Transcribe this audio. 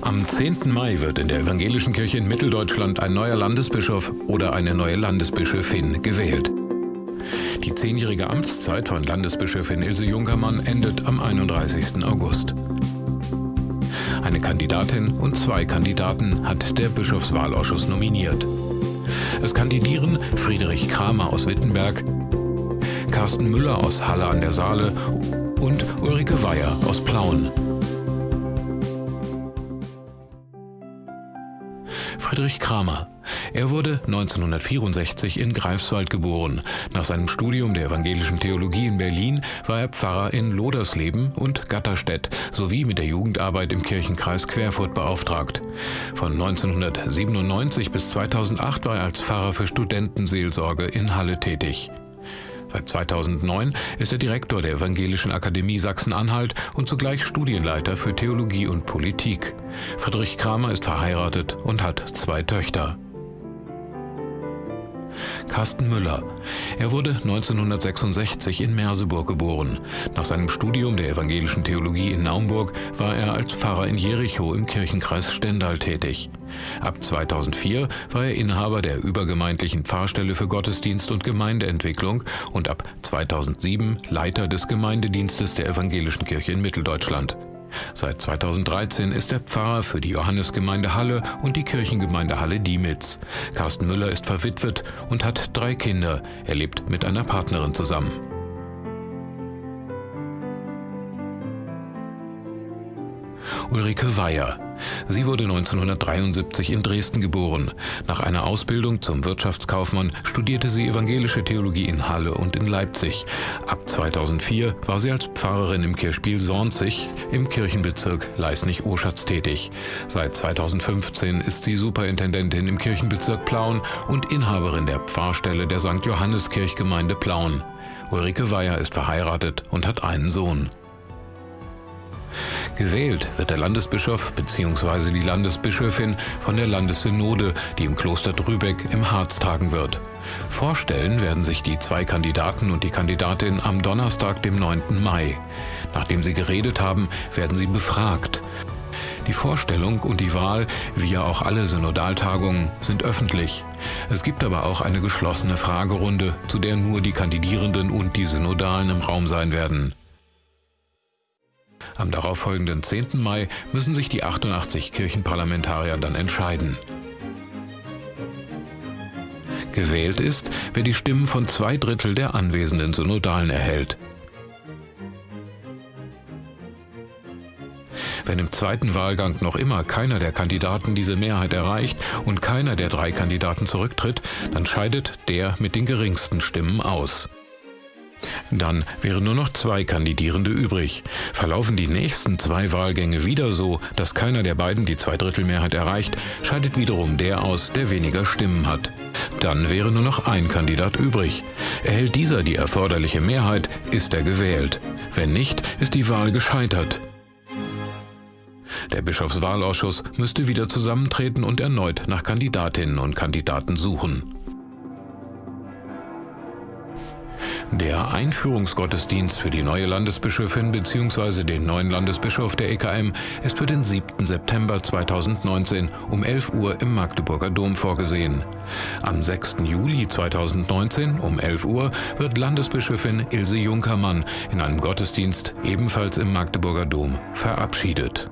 Am 10. Mai wird in der Evangelischen Kirche in Mitteldeutschland ein neuer Landesbischof oder eine neue Landesbischöfin gewählt. Die zehnjährige Amtszeit von Landesbischöfin Ilse Junkermann endet am 31. August. Eine Kandidatin und zwei Kandidaten hat der Bischofswahlausschuss nominiert. Es kandidieren Friedrich Kramer aus Wittenberg, Carsten Müller aus Halle an der Saale und Ulrike Weyer aus Plauen. Friedrich Kramer. Er wurde 1964 in Greifswald geboren. Nach seinem Studium der evangelischen Theologie in Berlin war er Pfarrer in Lodersleben und Gatterstedt sowie mit der Jugendarbeit im Kirchenkreis Querfurt beauftragt. Von 1997 bis 2008 war er als Pfarrer für Studentenseelsorge in Halle tätig. Seit 2009 ist er Direktor der Evangelischen Akademie Sachsen-Anhalt und zugleich Studienleiter für Theologie und Politik. Friedrich Kramer ist verheiratet und hat zwei Töchter. Carsten Müller. Er wurde 1966 in Merseburg geboren. Nach seinem Studium der evangelischen Theologie in Naumburg war er als Pfarrer in Jericho im Kirchenkreis Stendal tätig. Ab 2004 war er Inhaber der übergemeindlichen Pfarrstelle für Gottesdienst und Gemeindeentwicklung und ab 2007 Leiter des Gemeindedienstes der Evangelischen Kirche in Mitteldeutschland. Seit 2013 ist er Pfarrer für die Johannesgemeinde Halle und die Kirchengemeinde Halle Diemitz. Carsten Müller ist verwitwet und hat drei Kinder. Er lebt mit einer Partnerin zusammen. Ulrike Weyer Sie wurde 1973 in Dresden geboren. Nach einer Ausbildung zum Wirtschaftskaufmann studierte sie evangelische Theologie in Halle und in Leipzig. Ab 2004 war sie als Pfarrerin im Kirchspiel Sornzig im Kirchenbezirk Leisnig-Oschatz tätig. Seit 2015 ist sie Superintendentin im Kirchenbezirk Plauen und Inhaberin der Pfarrstelle der St. Johannes Kirchgemeinde Plauen. Ulrike Weyer ist verheiratet und hat einen Sohn. Gewählt wird der Landesbischof bzw. die Landesbischöfin von der Landessynode, die im Kloster Drübeck im Harz tagen wird. Vorstellen werden sich die zwei Kandidaten und die Kandidatin am Donnerstag, dem 9. Mai. Nachdem sie geredet haben, werden sie befragt. Die Vorstellung und die Wahl, wie ja auch alle Synodaltagungen, sind öffentlich. Es gibt aber auch eine geschlossene Fragerunde, zu der nur die Kandidierenden und die Synodalen im Raum sein werden. Am darauffolgenden 10. Mai müssen sich die 88 Kirchenparlamentarier dann entscheiden. Gewählt ist, wer die Stimmen von zwei Drittel der anwesenden Synodalen erhält. Wenn im zweiten Wahlgang noch immer keiner der Kandidaten diese Mehrheit erreicht und keiner der drei Kandidaten zurücktritt, dann scheidet der mit den geringsten Stimmen aus. Dann wären nur noch zwei Kandidierende übrig. Verlaufen die nächsten zwei Wahlgänge wieder so, dass keiner der beiden die Zweidrittelmehrheit erreicht, scheidet wiederum der aus, der weniger Stimmen hat. Dann wäre nur noch ein Kandidat übrig. Erhält dieser die erforderliche Mehrheit, ist er gewählt. Wenn nicht, ist die Wahl gescheitert. Der Bischofswahlausschuss müsste wieder zusammentreten und erneut nach Kandidatinnen und Kandidaten suchen. Der Einführungsgottesdienst für die neue Landesbischöfin bzw. den neuen Landesbischof der EKM ist für den 7. September 2019 um 11 Uhr im Magdeburger Dom vorgesehen. Am 6. Juli 2019 um 11 Uhr wird Landesbischöfin Ilse Junkermann in einem Gottesdienst ebenfalls im Magdeburger Dom verabschiedet.